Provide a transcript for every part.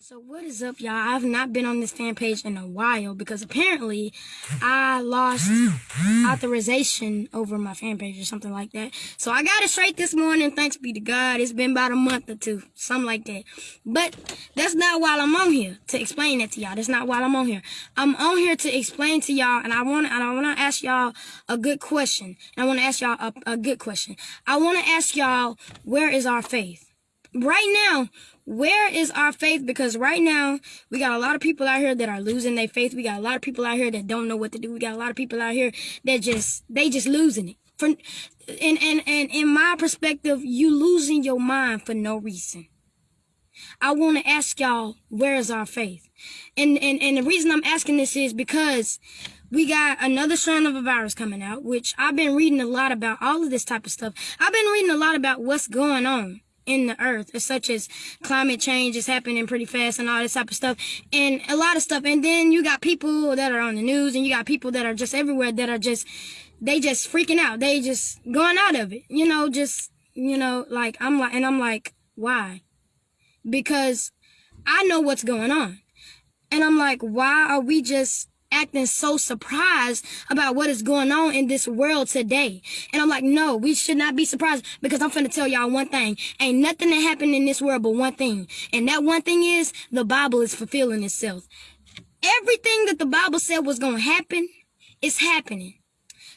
So what is up, y'all? I've not been on this fan page in a while because apparently I lost authorization over my fan page or something like that. So I got it straight this morning. Thanks be to God. It's been about a month or two, something like that. But that's not while I'm on here to explain that to y'all. That's not while I'm on here. I'm on here to explain to y'all, and I want and I want to ask y'all a good question. And I want to ask y'all a, a good question. I want to ask y'all, where is our faith? Right now, where is our faith? Because right now, we got a lot of people out here that are losing their faith. We got a lot of people out here that don't know what to do. We got a lot of people out here that just, they just losing it. For, and, and, and in my perspective, you losing your mind for no reason. I want to ask y'all, where is our faith? And, and, and the reason I'm asking this is because we got another strand of a virus coming out, which I've been reading a lot about all of this type of stuff. I've been reading a lot about what's going on in the earth, such as climate change is happening pretty fast and all this type of stuff, and a lot of stuff. And then you got people that are on the news, and you got people that are just everywhere that are just, they just freaking out. They just going out of it, you know, just, you know, like, I'm like, and I'm like, why? Because I know what's going on. And I'm like, why are we just acting so surprised about what is going on in this world today. And I'm like, no, we should not be surprised because I'm finna tell y'all one thing. Ain't nothing that happened in this world but one thing. And that one thing is the Bible is fulfilling itself. Everything that the Bible said was gonna happen is happening.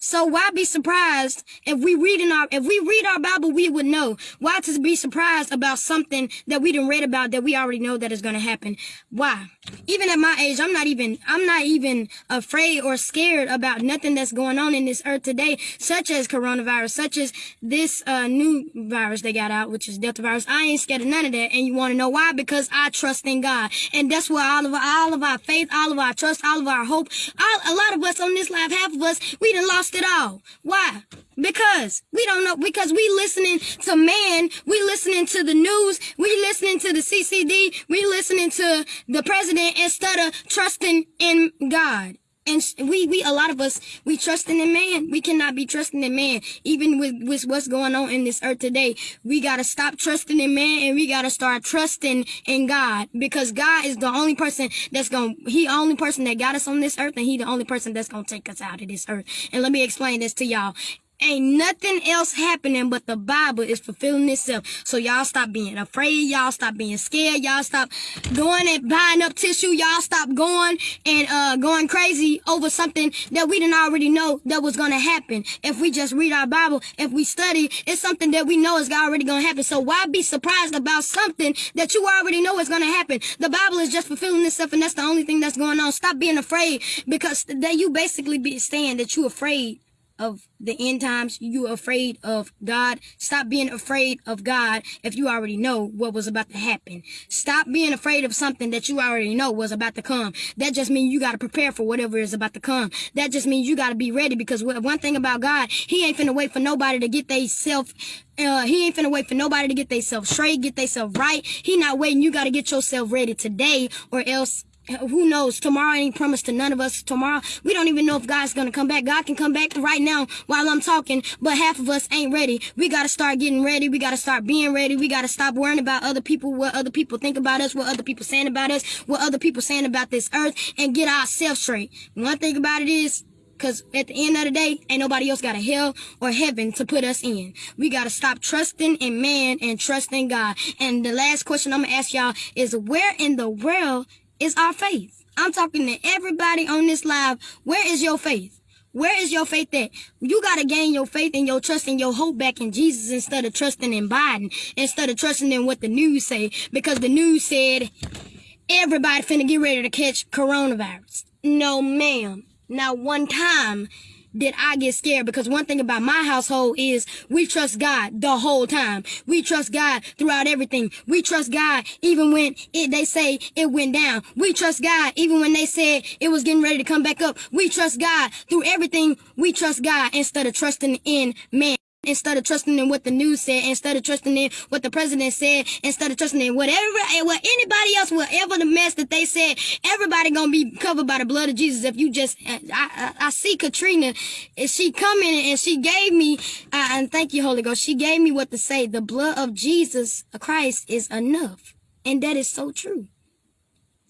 So why be surprised if we read in our if we read our Bible, we would know. Why to be surprised about something that we didn't read about that we already know that is gonna happen? Why? Even at my age, I'm not even I'm not even afraid or scared about nothing that's going on in this earth today, such as coronavirus, such as this uh, new virus they got out, which is Delta virus. I ain't scared of none of that, and you want to know why? Because I trust in God, and that's where all of our, all of our faith, all of our trust, all of our hope, all, a lot of us on this live, half of us, we done lost it all. Why? Because we don't know, because we listening to man, we listening to the news, we listening to the CCD, we listening to the president instead of trusting in God. And we, we, a lot of us, we trusting in man. We cannot be trusting in man. Even with, with what's going on in this earth today, we gotta stop trusting in man and we gotta start trusting in God because God is the only person that's gonna, he the only person that got us on this earth and he the only person that's gonna take us out of this earth. And let me explain this to y'all. Ain't nothing else happening but the Bible is fulfilling itself. So y'all stop being afraid. Y'all stop being scared. Y'all stop going and buying up tissue. Y'all stop going and uh going crazy over something that we didn't already know that was gonna happen. If we just read our Bible, if we study, it's something that we know is already gonna happen. So why be surprised about something that you already know is gonna happen? The Bible is just fulfilling itself, and that's the only thing that's going on. Stop being afraid because that you basically be saying that you're afraid of the end times. You afraid of God. Stop being afraid of God if you already know what was about to happen. Stop being afraid of something that you already know was about to come. That just means you got to prepare for whatever is about to come. That just means you got to be ready because one thing about God, he ain't finna wait for nobody to get they self uh, he ain't finna wait for nobody to get themselves straight, get themselves right. He not waiting. You got to get yourself ready today or else who knows? Tomorrow ain't promised to none of us. Tomorrow, we don't even know if God's gonna come back. God can come back right now while I'm talking, but half of us ain't ready. We gotta start getting ready. We gotta start being ready. We gotta stop worrying about other people, what other people think about us, what other people saying about us, what other people saying about this earth, and get ourselves straight. One thing about it is, Cause at the end of the day, ain't nobody else got a hell or heaven to put us in. We gotta stop trusting in man and trusting God. And the last question I'm gonna ask y'all is where in the world is our faith. I'm talking to everybody on this live. Where is your faith? Where is your faith at? You got to gain your faith and your trust and your hope back in Jesus instead of trusting in Biden, instead of trusting in what the news say, because the news said everybody finna get ready to catch coronavirus. No, ma'am. Not one time did I get scared because one thing about my household is we trust God the whole time. We trust God throughout everything. We trust God even when it, they say it went down. We trust God even when they said it was getting ready to come back up. We trust God through everything. We trust God instead of trusting in man instead of trusting in what the news said, instead of trusting in what the president said, instead of trusting in whatever, what anybody else, whatever the mess that they said, everybody gonna be covered by the blood of Jesus. If you just, I, I, I see Katrina, and she coming and she gave me, uh, and thank you, Holy Ghost, she gave me what to say. The blood of Jesus Christ is enough, and that is so true.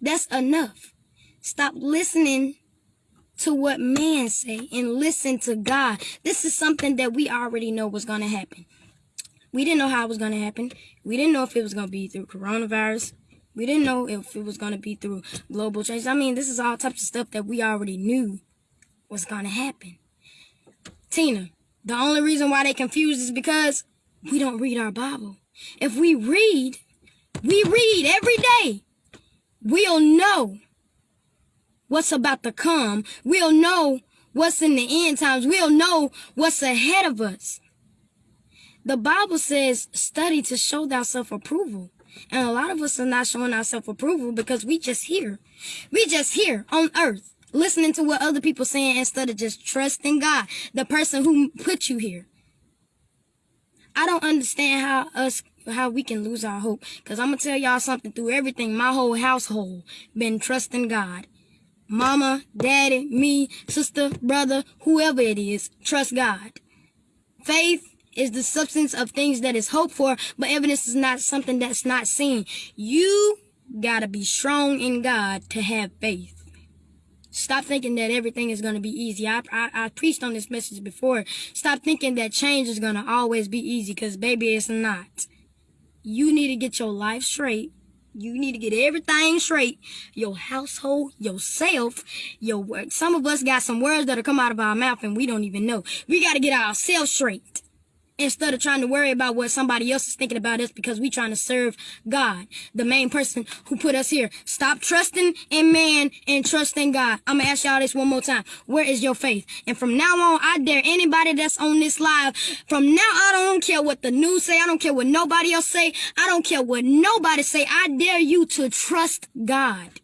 That's enough. Stop listening to what man say and listen to God. This is something that we already know was going to happen. We didn't know how it was going to happen. We didn't know if it was going to be through coronavirus. We didn't know if it was going to be through global change. I mean, this is all types of stuff that we already knew was going to happen. Tina, the only reason why they confused is because we don't read our Bible. If we read, we read every day. We'll know what's about to come. We'll know what's in the end times. We'll know what's ahead of us. The Bible says, study to show thyself approval. And a lot of us are not showing ourselves approval because we just here. We just here on earth, listening to what other people saying instead of just trusting God, the person who put you here. I don't understand how us how we can lose our hope. Cause I'm gonna tell y'all something through everything. My whole household been trusting God. Mama, daddy, me, sister, brother, whoever it is, trust God. Faith is the substance of things that is hoped for, but evidence is not something that's not seen. You gotta be strong in God to have faith. Stop thinking that everything is going to be easy. I, I, I, preached on this message before. Stop thinking that change is going to always be easy because, baby, it's not. You need to get your life straight. You need to get everything straight. Your household, yourself, your work. Some of us got some words that'll come out of our mouth and we don't even know. We got to get ourselves straight instead of trying to worry about what somebody else is thinking about us because we trying to serve God, the main person who put us here. Stop trusting in man and trust in God. I'm gonna ask y'all this one more time. Where is your faith? And from now on, I dare anybody that's on this live, from now on, I don't care what the news say, I don't care what nobody else say, I don't care what nobody say, I dare you to trust God.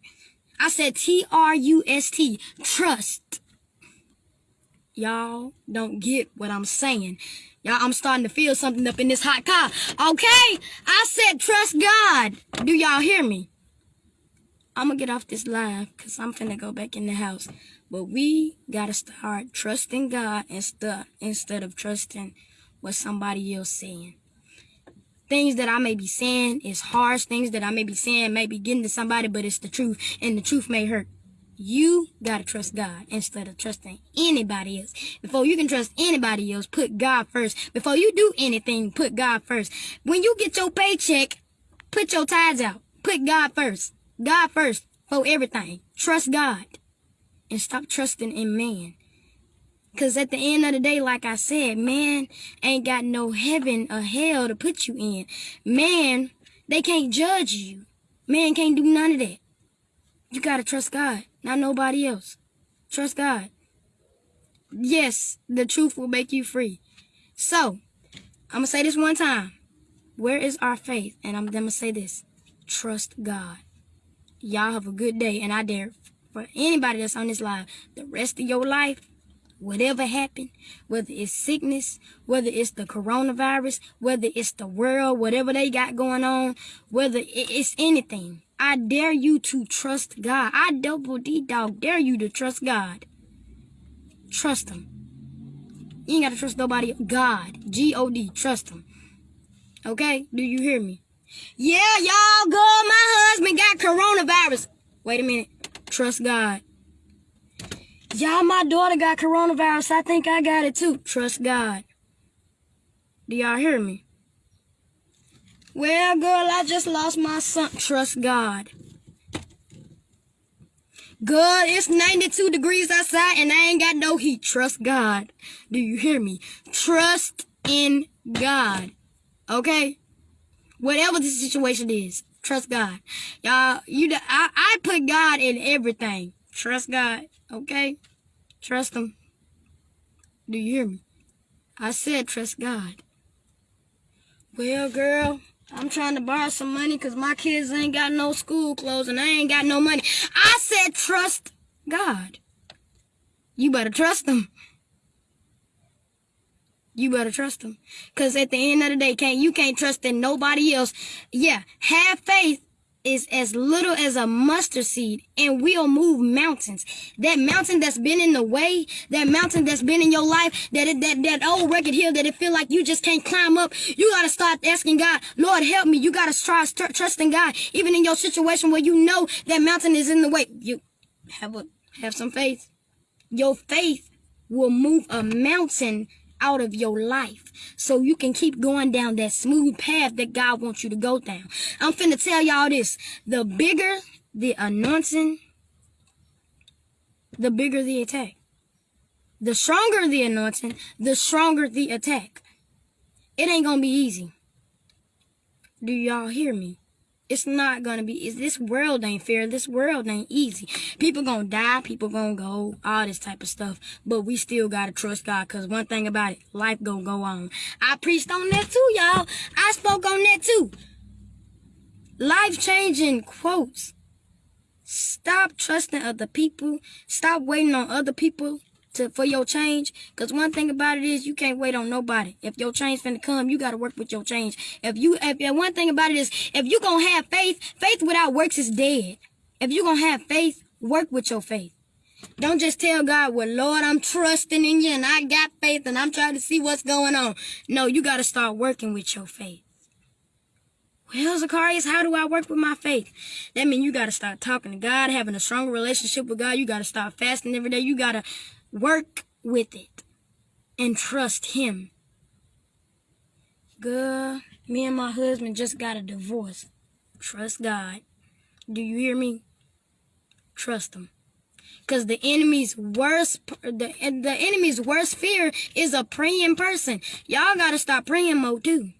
I said T-R-U-S-T, trust. Y'all don't get what I'm saying. Y'all, I'm starting to feel something up in this hot car. Okay? I said trust God. Do y'all hear me? I'm gonna get off this live because I'm finna go back in the house. But we gotta start trusting God instead instead of trusting what somebody else saying. Things that I may be saying is harsh. Things that I may be saying may be getting to somebody, but it's the truth, and the truth may hurt. You gotta trust God instead of trusting anybody else. Before you can trust anybody else, put God first. Before you do anything, put God first. When you get your paycheck, put your tithes out. Put God first. God first for everything. Trust God. And stop trusting in man. Cause at the end of the day, like I said, man ain't got no heaven or hell to put you in. Man, they can't judge you. Man can't do none of that. You gotta trust God not nobody else. Trust God. Yes, the truth will make you free. So, I'm going to say this one time. Where is our faith? And I'm going to say this. Trust God. Y'all have a good day. And I dare for anybody that's on this live, the rest of your life, whatever happened, whether it's sickness, whether it's the coronavirus, whether it's the world, whatever they got going on, whether it's anything, I dare you to trust God. I double D dog dare you to trust God. Trust him. You ain't gotta trust nobody. God. G-O-D. Trust him. Okay? Do you hear me? Yeah, y'all go. My husband got coronavirus. Wait a minute. Trust God. Y'all, my daughter got coronavirus. I think I got it too. Trust God. Do y'all hear me? Well, girl, I just lost my son. Trust God. Good, it's 92 degrees outside and I ain't got no heat. Trust God. Do you hear me? Trust in God. Okay? Whatever the situation is, trust God. Y'all, you, I, I put God in everything. Trust God. Okay? Trust Him. Do you hear me? I said trust God. Well, girl. I'm trying to borrow some money because my kids ain't got no school clothes and I ain't got no money. I said trust God. You better trust him. You better trust him. Because at the end of the day, can't you can't trust in nobody else. Yeah, have faith is as little as a mustard seed and we'll move mountains. That mountain that's been in the way, that mountain that's been in your life, that it, that that old record hill that it feel like you just can't climb up. You gotta start asking God, Lord, help me. You gotta tr- trusting God, even in your situation where you know that mountain is in the way. You have a have some faith. Your faith will move a mountain out of your life so you can keep going down that smooth path that God wants you to go down. I'm finna tell y'all this. The bigger the anointing, the bigger the attack. The stronger the anointing, the stronger the attack. It ain't gonna be easy. Do y'all hear me? It's not gonna be. Is this world ain't fair? This world ain't easy. People gonna die. People gonna go. All this type of stuff. But we still gotta trust God. Cause one thing about it, life gonna go on. I preached on that too, y'all. I spoke on that too. Life changing quotes. Stop trusting other people. Stop waiting on other people to for your change. Cause one thing about it is you can't wait on nobody. If your change finna come, you gotta work with your change. If you if, one thing about it is if you gonna have faith, faith without works is dead. If you gonna have faith, work with your faith. Don't just tell God, well, Lord, I'm trusting in you and I got faith and I'm trying to see what's going on. No, you gotta start working with your faith. Well, Zacharias, how do I work with my faith? That means you got to start talking to God, having a stronger relationship with God. You got to start fasting every day. You got to work with it and trust Him. Girl, me and my husband just got a divorce. Trust God. Do you hear me? Trust Him. Cause the enemy's worst, the the enemy's worst fear is a praying person. Y'all gotta stop praying more too.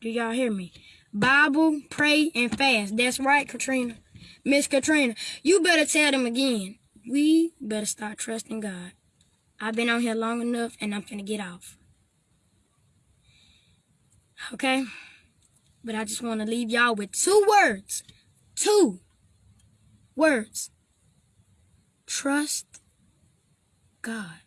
Do y'all hear me? Bible, pray, and fast. That's right, Katrina. Miss Katrina, you better tell them again. We better start trusting God. I've been on here long enough and I'm finna get off. Okay? But I just want to leave y'all with two words. Two words. Trust God.